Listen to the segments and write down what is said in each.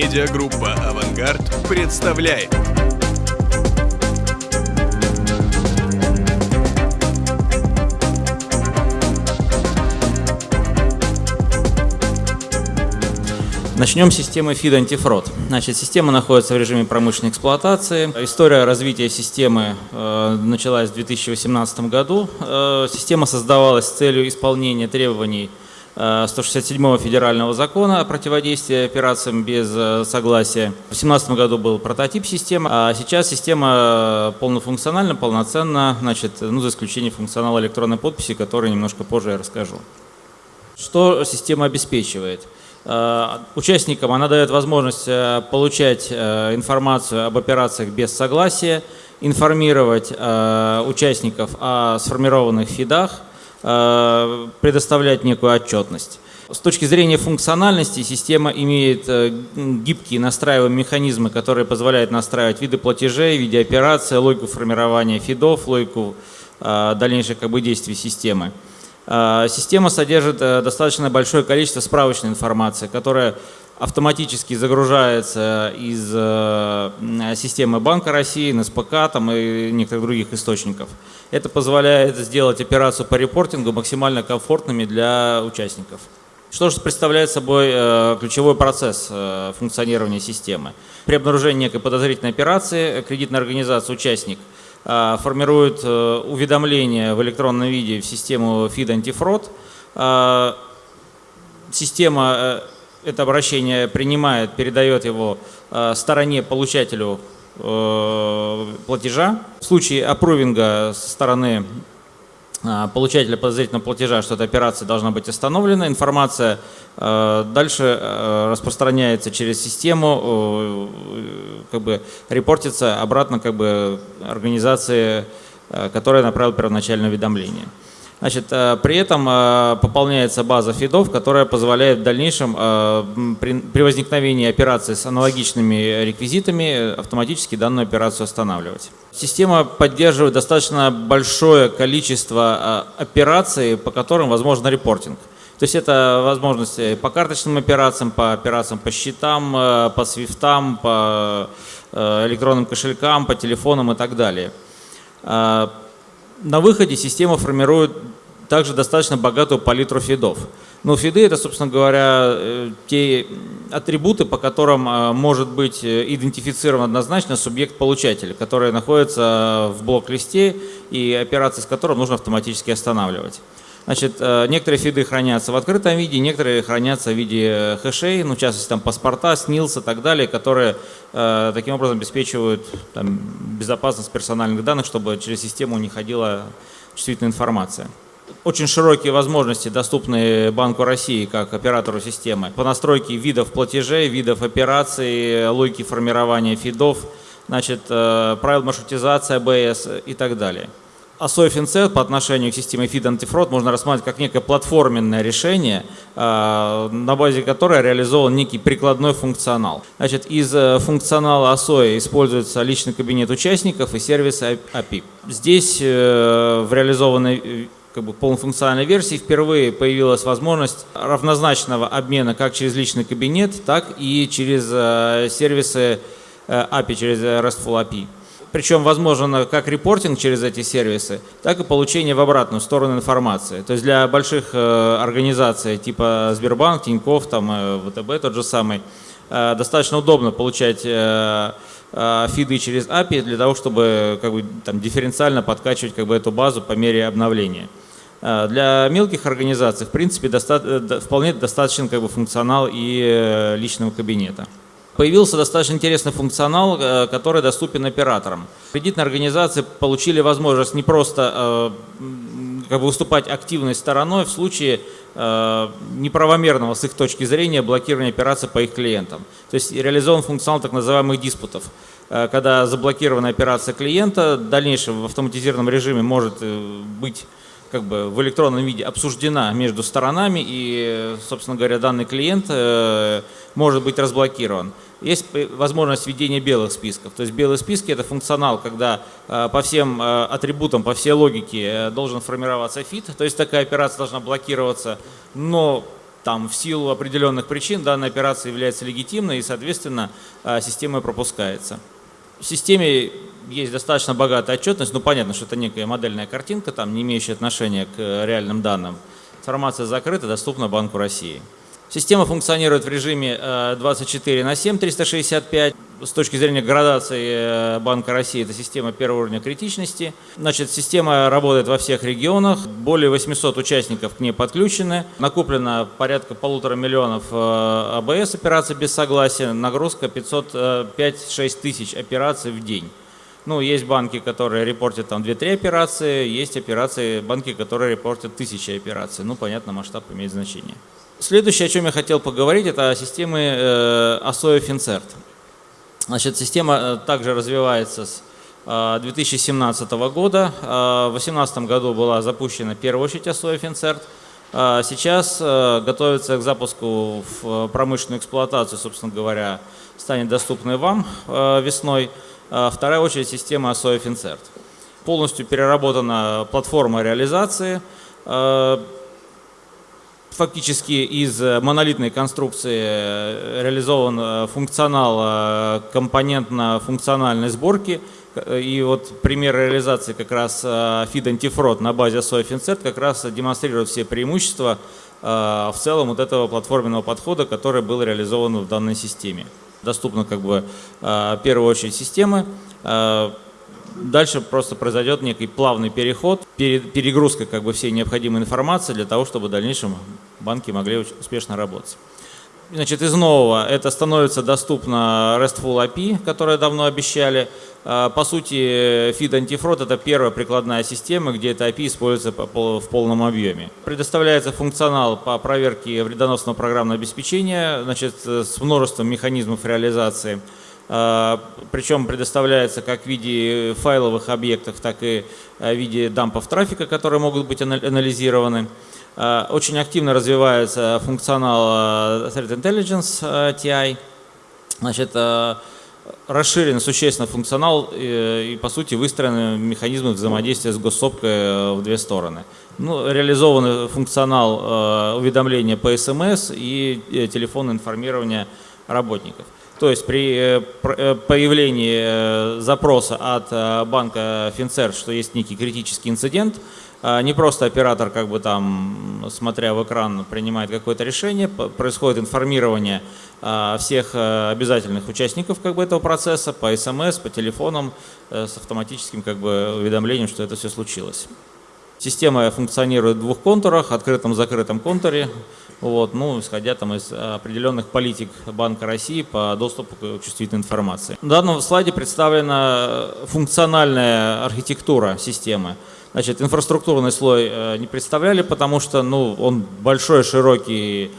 Медиагруппа «Авангард» представляет. Начнем с системы FID антифрод. Значит, система находится в режиме промышленной эксплуатации. История развития системы э, началась в 2018 году. Э, система создавалась с целью исполнения требований 167 федерального закона о противодействии операциям без э, согласия. В 2017 году был прототип системы, а сейчас система полнофункциональна, полноценна, значит, ну, за исключением функционала электронной подписи, который немножко позже я расскажу. Что система обеспечивает? Э, участникам она дает возможность э, получать э, информацию об операциях без согласия, информировать участников о сформированных фидах, предоставлять некую отчетность. С точки зрения функциональности система имеет гибкие настраиваемые механизмы, которые позволяют настраивать виды платежей, виды операций, логику формирования фидов, логику дальнейших как бы, действий системы. Система содержит э, достаточно большое количество справочной информации, которая автоматически загружается из э, системы Банка России, НСПК там, и некоторых других источников. Это позволяет сделать операцию по репортингу максимально комфортными для участников. Что же представляет собой э, ключевой процесс функционирования системы? При обнаружении некой подозрительной операции кредитная организация, участник – формирует э, уведомления в электронном виде в систему FID антифрод. Система э, это обращение принимает, передает его э, стороне получателю платежа. В случае аппрувинга со стороны а, получателя подозрительного платежа, что эта операция должна быть остановлена. Информация э, дальше э, распространяется через систему, э, как бы репортится обратно как бы организации, которая направила первоначальное уведомление. Значит, э, при этом э, пополняется база фидов, которая позволяет в дальнейшем э, при возникновении операции с аналогичными реквизитами автоматически данную операцию останавливать. Система поддерживает достаточно большое количество операций, по которым возможен репортинг. То есть это возможности по карточным операциям, по операциям по счетам, по свифтам, по электронным кошелькам, по телефонам и так далее на выходе система формирует также достаточно богатую палитру фидов. Но фиды это, собственно говоря, э, те атрибуты, по которым э, может быть э, идентифицирован однозначно субъект-получатель, который находится в блок-листе и операции с которым нужно автоматически останавливать. Значит, некоторые фиды хранятся в открытом виде, некоторые хранятся в виде хэшей, ну, в частности, там паспорта, СНИЛС и так далее, которые э, таким образом обеспечивают там, безопасность персональных данных, чтобы через систему не ходила чувствительная информация. Очень широкие возможности доступны Банку России как оператору системы по настройке видов платежей, видов операций, логики формирования фидов, значит, э, правил маршрутизации АБС и так далее. ASOI FinCET по отношению к системе FID антифрод можно рассматривать как некое платформенное решение, а, на базе которой реализован некий прикладной функционал. Значит, из э, функционала ASOI используется личный кабинет участников и сервис API. Здесь э, в реализованной э, как бы полнофункциональной версии впервые появилась возможность равнозначного обмена как через личный кабинет, так и через сервисы API, через RESTful API. Причем возможно как репортинг через эти сервисы, так и получение в обратную сторону информации. То есть для больших э, организаций типа Сбербанк, Тинькофф, там, э, ВТБ тот же самый, э, достаточно удобно получать фиды через API для того, чтобы как бы, там, дифференциально подкачивать как бы, эту базу по мере обновления. Для мелких организаций, в принципе, доста вполне достаточен как бы, функционал и личного кабинета появился достаточно интересный функционал, э, который доступен операторам. Кредитные организации получили возможность не просто э, как бы выступать активной стороной в случае э, неправомерного с их точки зрения блокирования операций по их клиентам. То есть реализован функционал так называемых диспутов, когда заблокирована операция клиента, в дальнейшем в автоматизированном режиме может быть как бы в электронном виде обсуждена между сторонами и, собственно говоря, данный клиент может быть разблокирован. Есть возможность введения белых списков. То есть белые списки – это функционал, когда э, по всем э, атрибутам, по всей логике э, должен формироваться фит. То есть такая операция должна блокироваться, но там в силу определенных причин данная операция является легитимной и, соответственно, система пропускается. В системе есть достаточно богатая отчетность, ну понятно, что это некая модельная картинка, там не имеющая отношения к реальным данным. Информация закрыта, доступна Банку России. Система функционирует в режиме 24 на 7, 365. С точки зрения градации э, Банка России это система первого уровня критичности. Значит, система работает во всех регионах, более 800 участников к ней подключены. Накоплено порядка полутора миллионов э, АБС операций без согласия, нагрузка 505-6 э, тысяч операций в день. Ну, есть банки, которые репортят там 2-3 операции, есть операции, банки, которые репортят тысячи операций. Ну, понятно, масштаб имеет значение. Следующее, о чем я хотел поговорить, это о системе э, ASOE FinCert. Значит, система э, также развивается с 2017 э, года. В 2018 году была запущена первая очередь ASOE FinCert. Сейчас готовится к запуску в промышленную эксплуатацию, собственно говоря, станет доступной вам весной. Вторая очередь система ASOE FinCert. Полностью переработана платформа реализации фактически из э, монолитной конструкции э, реализован э, функционал компонентно-функциональной сборки. И вот пример реализации как раз feed антифрод на базе SOFINCERT как раз демонстрирует все преимущества в целом вот этого платформенного подхода, который был реализован в данной системе. Доступна как бы в первую очередь системы, Дальше просто произойдет некий плавный переход, перегрузка как бы всей необходимой информации для того, чтобы в дальнейшем банки могли успешно работать. Значит, из нового это становится доступно RESTful API, которое давно обещали. А, по сути, Feed Antifraud – это первая прикладная система, где это API используется в полном объеме. Предоставляется функционал по проверке вредоносного программного обеспечения значит, с множеством механизмов реализации – а, причем предоставляется как в виде файловых объектов, так и а, в виде дампов трафика, которые могут быть анализированы. А, очень активно развивается функционал Threat Intelligence TI. Значит, расширен существенно функционал и, по сути, выстроены механизмы взаимодействия с госсопкой в две стороны. Ну, реализован функционал уведомления по СМС и э, телефонное информирование работников. То есть при э, э, появлении э, запроса от банка Финцер, что есть некий критический инцидент, не просто оператор, как бы там, смотря в экран, принимает какое-то решение, происходит информирование всех обязательных участников как бы, этого процесса по СМС, по телефонам с автоматическим как бы, уведомлением, что это все случилось. Система функционирует в двух контурах, открытом-закрытом контуре вот, ну, исходя там из определенных политик Банка России по доступу к чувствительной информации. На данном слайде представлена функциональная архитектура системы. Значит, инфраструктурный слой э, не представляли, потому что ну, он большой, широкий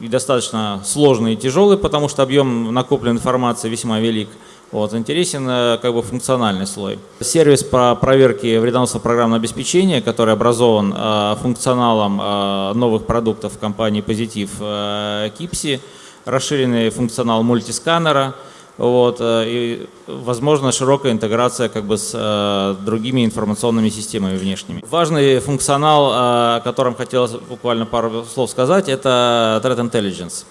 и достаточно сложный и тяжелый, потому что объем накопленной информации весьма велик. Вот, интересен э, как бы функциональный слой. Сервис по проверке вредоносного программного обеспечения, который образован э, функционалом э, новых продуктов компании Позитив э, Кипси, расширенный функционал мультисканера, вот, э, и, возможно, широкая интеграция как бы с э, другими информационными системами внешними. Важный функционал, э, о котором хотелось буквально пару слов сказать, это Threat Intelligence.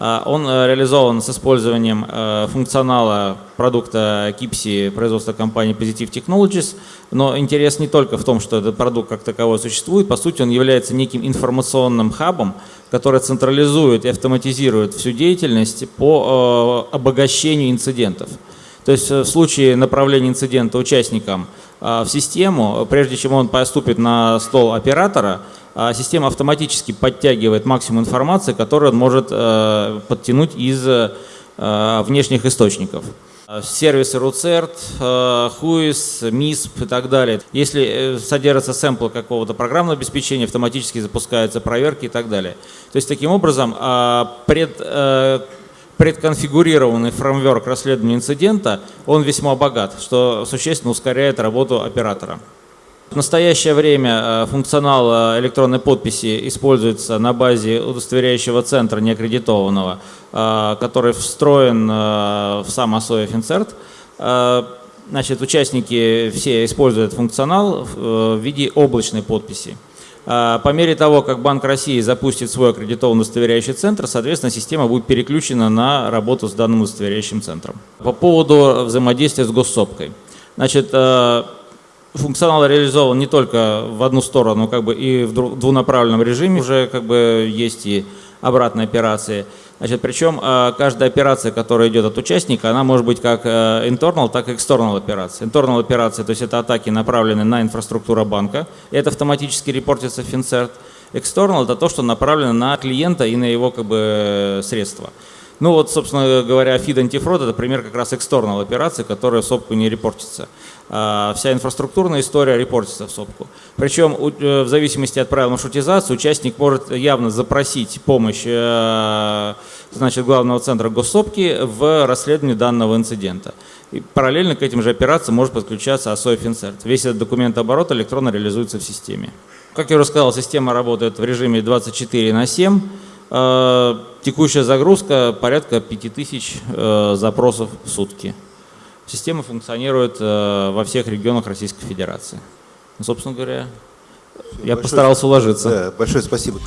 А, он э, реализован с использованием э, функционала продукта Kipsi производства компании Positive Technologies, но интерес не только в том, что этот продукт как таковой существует, по сути он является неким информационным хабом, который централизует и автоматизирует всю деятельность по э, обогащению инцидентов. То есть в случае направления инцидента участникам в систему, прежде чем он поступит на стол оператора, система автоматически подтягивает максимум информации, которую он может э, подтянуть из э, внешних источников. Сервисы RootCert, HUIS, MISP и так далее. Если э, содержится сэмпл какого-то программного обеспечения, автоматически запускаются проверки и так далее. То есть таким образом пред, предконфигурированный фреймворк расследования инцидента, он весьма богат, что существенно ускоряет работу оператора. В настоящее время э, функционал э, электронной подписи используется на базе удостоверяющего центра неаккредитованного, э, который встроен в сам ASOE FinCert. Значит, участники все используют функционал в виде облачной подписи. По мере того, как Банк России запустит свой аккредитованный удостоверяющий центр, соответственно, система будет переключена на работу с данным удостоверяющим центром. По поводу взаимодействия с госсопкой. Значит, функционал реализован не только в одну сторону, как бы и в двунаправленном режиме. Уже как бы есть и обратные операции. Значит, причем э, каждая операция, которая идет от участника, она может быть как э, internal, так и external операция. Internal операция, то есть это атаки, направленные на инфраструктуру банка, и это автоматически репортится в FinCert. External – это то, что направлено на клиента и на его как бы, средства. Ну вот, собственно говоря, feed антифрод – это пример как раз external операции, которая в СОПКу не репортится. А вся инфраструктурная история репортится в СОПКу. Причем э, в зависимости от правил маршрутизации участник может явно запросить помощь э, значит, главного центра госсопки в расследовании данного инцидента. И параллельно к этим же операциям может подключаться ASOI FinCert. Весь этот документооборот электронно реализуется в системе. Как я уже сказал, система работает в режиме 24 на 7. Э, текущая загрузка порядка 5000 запросов в сутки. Система функционирует э, во всех регионах Российской Федерации. Ну, собственно говоря, я большое, постарался уложиться. Да, большое спасибо.